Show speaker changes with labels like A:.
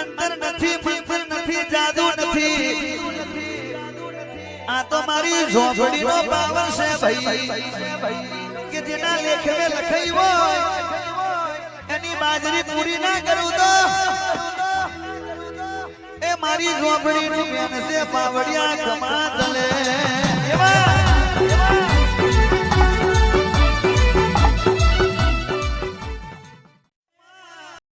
A: અંતર નથી, મંત્ર નથી, જાદુ નથી. આ તો મારી ઝોપડીનો પાવર છે ભાઈ, કે જેના લેખ લેખમે લખાઈ હોય, એની બાજરી પૂરી ના કરું તો. એ મારી ઝોપડીનું બેન છે, પાવડિયા કમાતા